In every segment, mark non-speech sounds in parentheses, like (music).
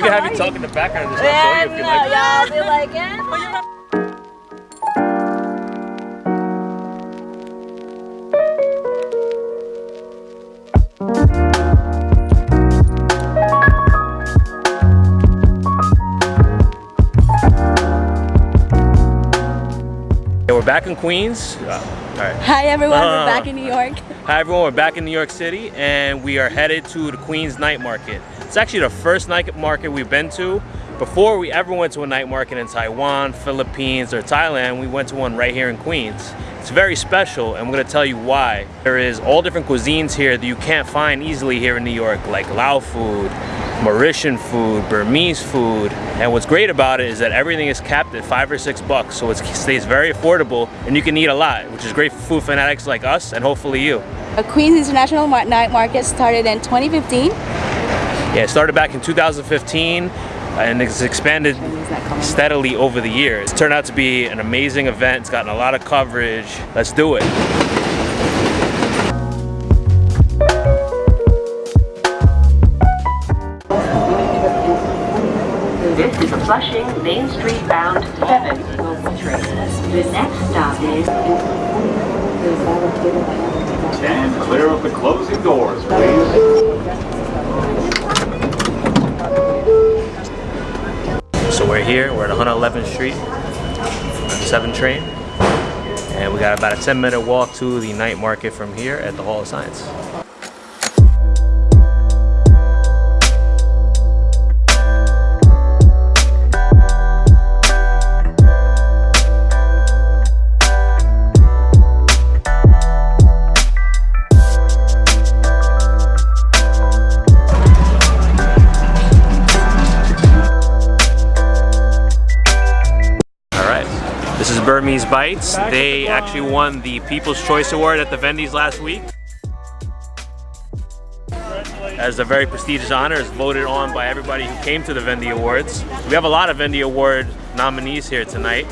We can have you talk in the background and just show you if you like. Y'all be like, yeah. Yeah, we're back in Queens. Uh, all right. Hi everyone, Uh. we're back in New York. Hi everyone, we're back in New York City and we are headed to the Queens Night Market. It's actually the first night market we've been to. Before we ever went to a night market in Taiwan, Philippines, or Thailand, we went to one right here in Queens. It's very special and I'm gonna tell you why. There is all different cuisines here that you can't find easily here in New York, like Lao food, Mauritian food, Burmese food. And what's great about it is that everything is capped at five or six bucks. So it stays very affordable and you can eat a lot, which is great for food fanatics like us and hopefully you. The Queens International Night Market started in 2015. Yeah, it started back in 2015 and it's expanded steadily over the years. It's turned out to be an amazing event. It's gotten a lot of coverage. Let's do it. This is a Flushing Main Street bound 7 local train. The next stop is Stand clear of the closing doors, please. We're here, we're at 111th Street, 7 train. And we got about a 10 minute walk to the night market from here at the Hall of Science. Bites. They actually won the People's Choice Award at the Vendies last week. As a very prestigious honor, it's voted on by everybody who came to the Vendy Awards. We have a lot of Vendy Award nominees here tonight.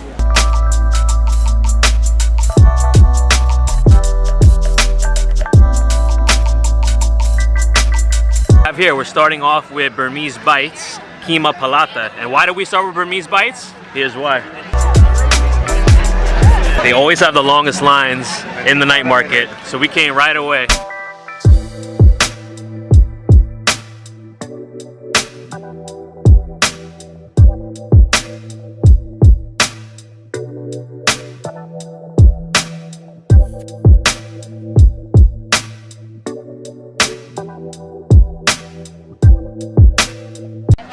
Here, we're starting off with Burmese Bites, Kima Palata. And why do we start with Burmese Bites? Here's why. They always have the longest lines in the night market, so we came right away.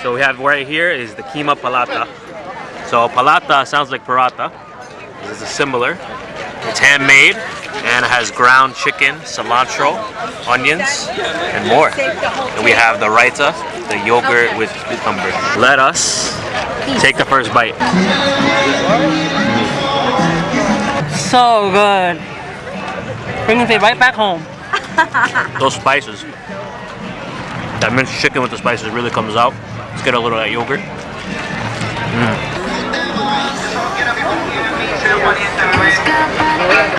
So we have right here is the Kima Palata. So Palata sounds like Parata. This is similar. It's handmade and it has ground chicken, cilantro, onions, and more. And we have the raita, the yogurt with cucumber. Let us take the first bite. So good. Bringing me right back home. (laughs) Those spices. That minced chicken with the spices really comes out. Let's get a little of that yogurt. Mm.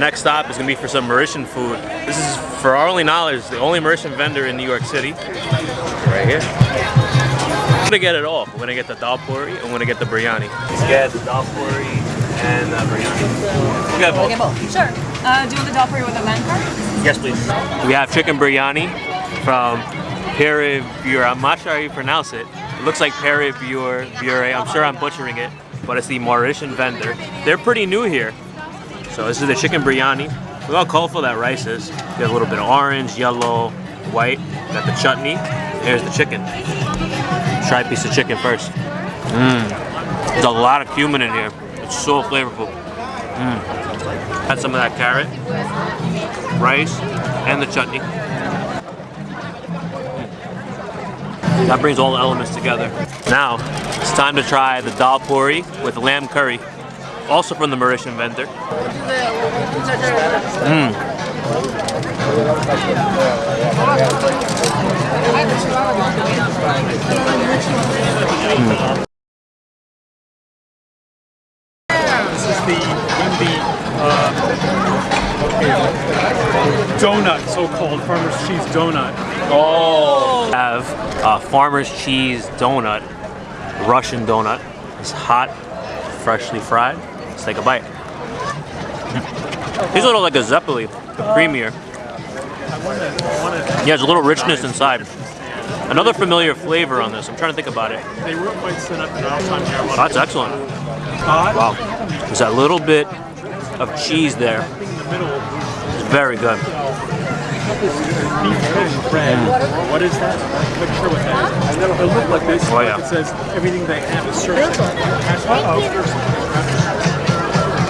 Next stop is gonna be for some Mauritian food. This is, for our only knowledge, the only Mauritian vendor in New York City. Right here. I'm gonna get it all. We're gonna get the dal puri and we're gonna get the biryani. Let's get the dal puri and the biryani. We got both. Sure. Uh, do you want the dal puri with a man card? Yes, please. We have chicken biryani from Pere Bure. I'm not sure how you pronounce it. It looks like Pere Bure. Bure. I'm sure I'm butchering it, but it's the Mauritian vendor. They're pretty new here. So this is the chicken biryani. Look how colorful that rice is. You have a little bit of orange, yellow, white. Got the chutney. Here's the chicken. Try a piece of chicken first. Mmm. There's a lot of cumin in here. It's so flavorful. Mmm. Had some of that carrot, rice, and the chutney. Mmm. That brings all the elements together. Now, it's time to try the dal puri with lamb curry, also from the Mauritian vendor. Mmm. This is the Wendy uh, donut, so-called farmer's cheese donut. Oh! Have a farmer's cheese donut Russian donut. It's hot, freshly fried. Let's take a bite. A little like a Zeppeli, but creamier. Yeah, there's a little richness inside. Another familiar flavor on this. I'm trying to think about it. Oh, that's excellent. Wow. There's that little bit of cheese there. It's very good. What is that? I'm not sure what that is. It looked like this. Oh, yeah. It says everything they have is served. Uh-oh.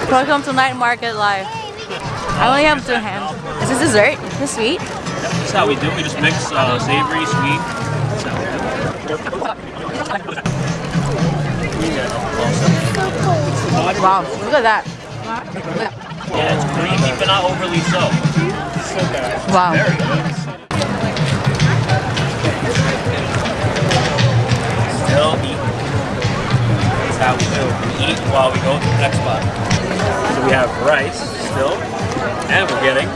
Welcome to Night Market Live. I only have two hands. Is this dessert? Is this sweet? That's how we do. it. We just mix uh, savory, sweet. Wow, look at that. Yeah, it's creamy, but not overly so. Wow. Still eat. That's how we do. We eat while we go to the next spot. So we have rice still, and we're getting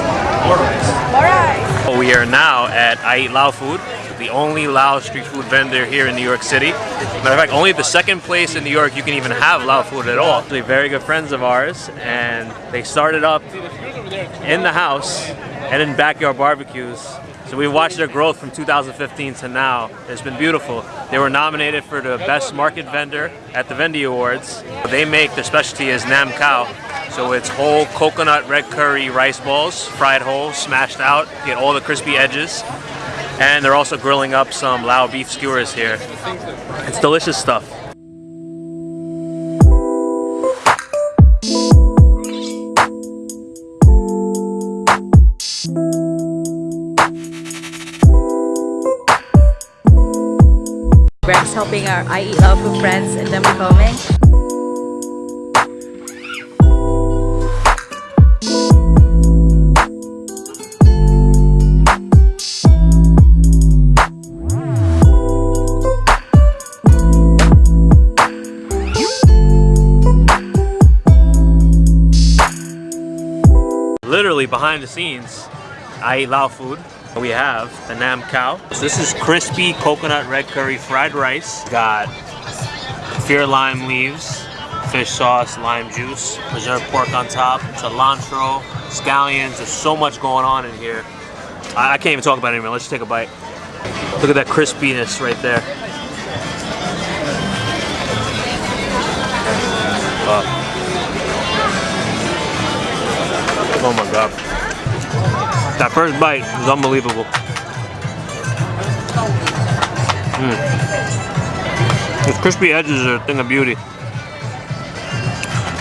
more rice. Alright. Well, We are now at I Eat Lao Food, the only Lao street food vendor here in New York City. Matter of fact, only the second place in New York you can even have Lao food at all. They're very good friends of ours, and they started up in the house and in backyard barbecues. So we watched their growth from 2015 to now. It's been beautiful. They were nominated for the best market vendor at the Vendy Awards. They make their specialty is nam khao. So it's whole coconut red curry rice balls, fried whole, smashed out, get all the crispy edges. And they're also grilling up some Lao beef skewers here. It's delicious stuff. Greg's helping our I Eat Lao Food friends then we're filming. Literally behind the scenes, I eat Lao food. We have the Nam Khao. So this is crispy coconut red curry fried rice. Got fear lime leaves, fish sauce, lime juice, preserved pork on top, cilantro, scallions. There's so much going on in here. I, I can't even talk about it anymore. Let's just take a bite. Look at that crispiness right there. Uh, Oh my god. That first bite is unbelievable. Mm. Crispy edges are a thing of beauty.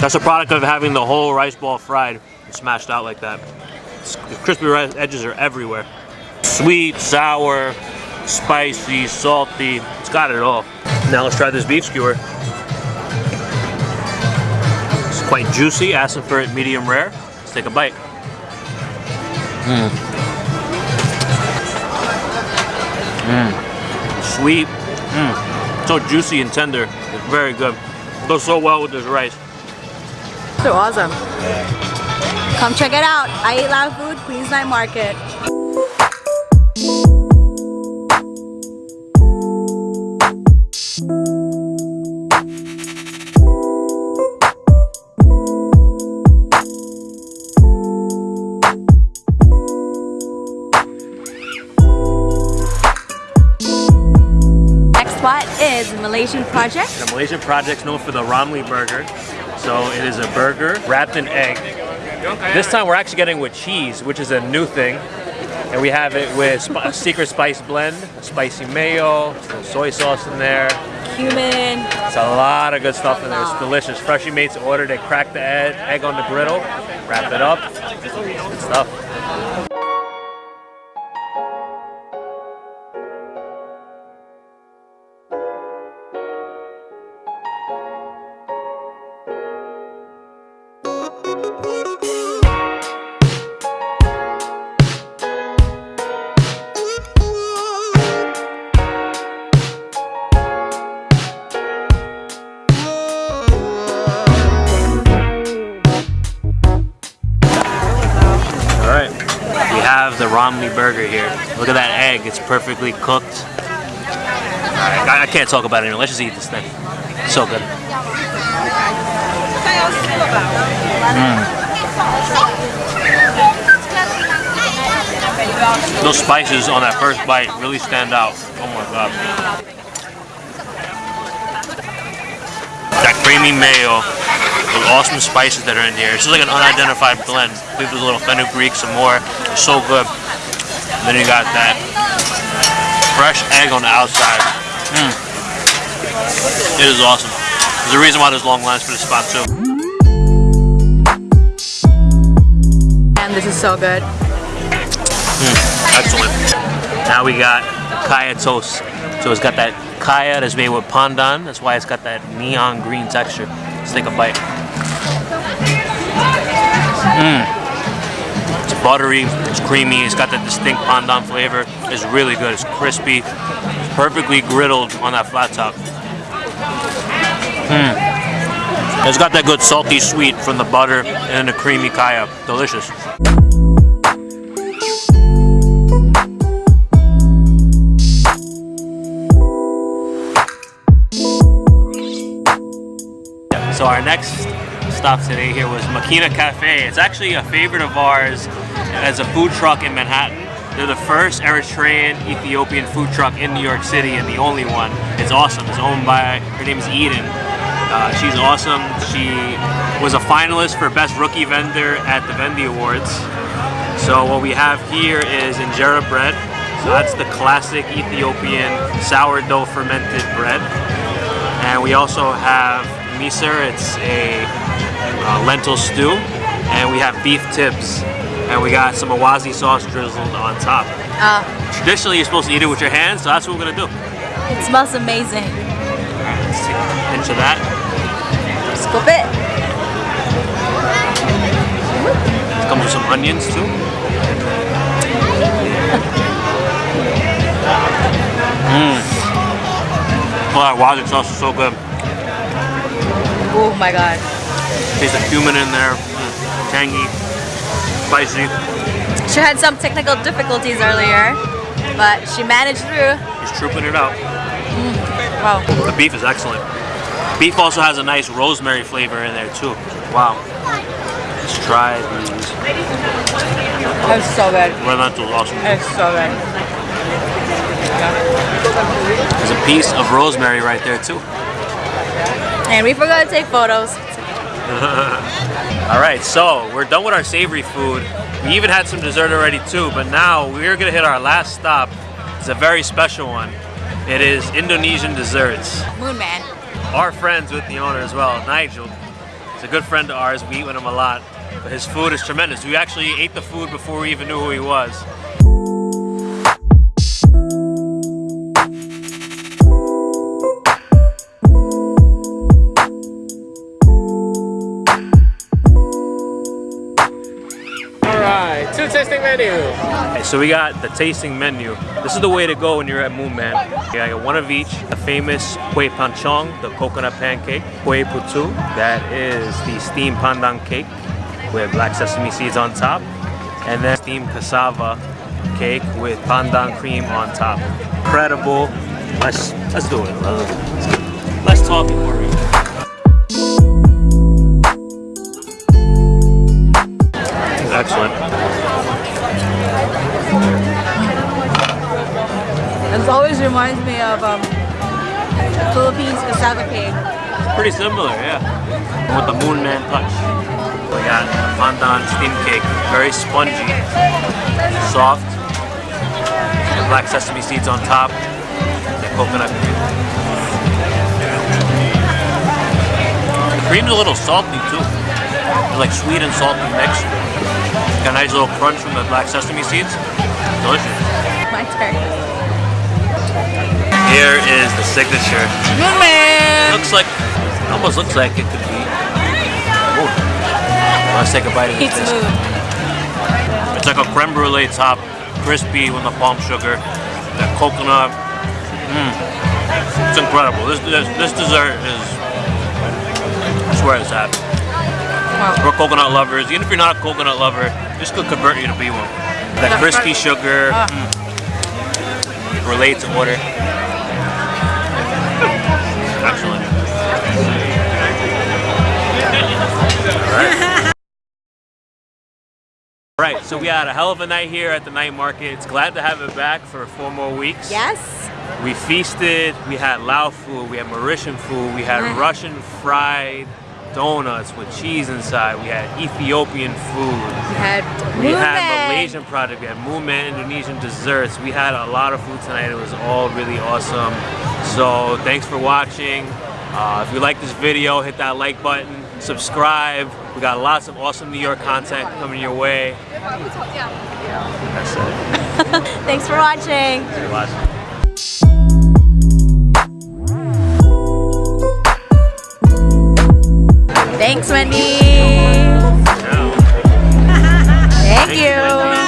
That's a product of having the whole rice ball fried and smashed out like that. The crispy rice edges are everywhere. Sweet, sour, spicy, salty. It's got it all. Now let's try this beef skewer. It's quite juicy, asking for it medium rare. Let's take a bite. Mm. Sweet. Mm. So juicy and tender. It's very good. Goes so well with this rice. So awesome. Come check it out. I Eat Lao Food, Queens Night Market. Spot is Malaysian Project. The Malaysian project's known for the Ramly burger. So it is a burger wrapped in egg. This time we're actually getting with cheese, which is a new thing. And we have it with sp- (laughs) secret spice blend, spicy mayo, some soy sauce in there. Cumin. It's a lot of good stuff in there. It's delicious. Freshly made to order. They crack the egg, egg on the griddle, wrap it up. Good stuff. Burger here. Look at that egg, it's perfectly cooked. I, I can't talk about it anymore. Let's just eat this thing. So good. Mm. Those spices on that first bite really stand out. Oh my god. That creamy mayo, those awesome spices that are in here. It's just like an unidentified blend. Leave a little fenugreek, some more. It's so good. Then you got that fresh egg on the outside. Mm. It is awesome. There's a reason why there's long lines for this spot too. And this is so good. Excellent. Now we got kaya toast. So it's got that kaya that's made with pandan. That's why it's got that neon green texture. Let's take a bite. Mmm. Buttery, it's creamy, it's got that distinct pandan flavor. It's really good, it's crispy. It's perfectly griddled on that flat top. Mmm. It's got that good salty sweet from the butter and the creamy kaya. Delicious. So our next stop today here was Makina Cafe. It's actually a favorite of ours as a food truck in Manhattan. They're the first Eritrean Ethiopian food truck in New York City and the only one. It's awesome. It's owned by, her name is Eden. Uh, she's awesome. She was a finalist for Best Rookie Vendor at the Vendy Awards. So what we have here is injera bread. So that's the classic Ethiopian sourdough fermented bread. And we also have misir, it's a uh, lentil stew. And we have beef tips. And we got some awazi sauce drizzled on top. Uh, Traditionally, you're supposed to eat it with your hands, so that's what we're gonna do. it smells amazing. Let's take a pinch of that. Scoop it. It comes with some onions too. Mmm. Oh, that awazi sauce is so good. Oh my god. Taste of cumin in there, mm, tangy, spicy. She had some technical difficulties earlier, but she managed through. Just trooping it out. Mm, wow. The beef is excellent. Beef also has a nice rosemary flavor in there too. Wow. Let's try these. It's so good. Lentils, awesome. It's so good. There's a piece of rosemary right there too. And we forgot to take photos. (laughs) All right, so we're done with our savory food. We even had some dessert already too, but now we're gonna hit our last stop. It's a very special one. It is Indonesian desserts. Moon Man. Our friends with the owner as well, Nigel. He's a good friend of ours. We eat with him a lot. But his food is tremendous. We actually ate the food before we even knew who he was. Okay, so we got the tasting menu. This is the way to go when you're at Moon Man. You got one of each. The famous Kue Pancong, the coconut pancake. Kue Putu, that is the steamed pandan cake with black sesame seeds on top. And then steamed cassava cake with pandan cream on top. Incredible. Let's let's do it. Let's, let's talk before we always reminds me of um, Philippines cassava cake. Pretty similar, yeah. With the Moon Man touch. We got pandan steam cake, very spongy, soft. The black sesame seeds on top, the coconut cream. The cream's a little salty too. It's like sweet and salty mixed. Got a nice little crunch from the black sesame seeds. Delicious. My turn. Here is the signature. Moon Man! Looks like, almost looks like it could be moon. Let's take a bite of this. It's moon. It's like a creme brulee top, crispy with the palm sugar, that coconut. Mmm. It's incredible. This, this this dessert is, I swear it's that. Wow. We're coconut lovers. Even if you're not a coconut lover, this could convert you to be one. That crispy sugar, Ah. mm, relate to order. Right, so we had a hell of a night here at the night market. It's glad to have it back for four more weeks. Yes. We feasted, we had Lao food, we had Mauritian food, we had Mm. Russian fried donuts with cheese inside, we had Ethiopian food, We had we had Malaysian Project, we had Moon Man Indonesian desserts. We had a lot of food tonight. It was all really awesome. So thanks for watching. Uh, if you like this video, hit that like button, subscribe. We got lots of awesome New York content coming your way. That's it. (laughs) Thanks for watching. Thanks for watching. Thanks, Wendy. Thank you.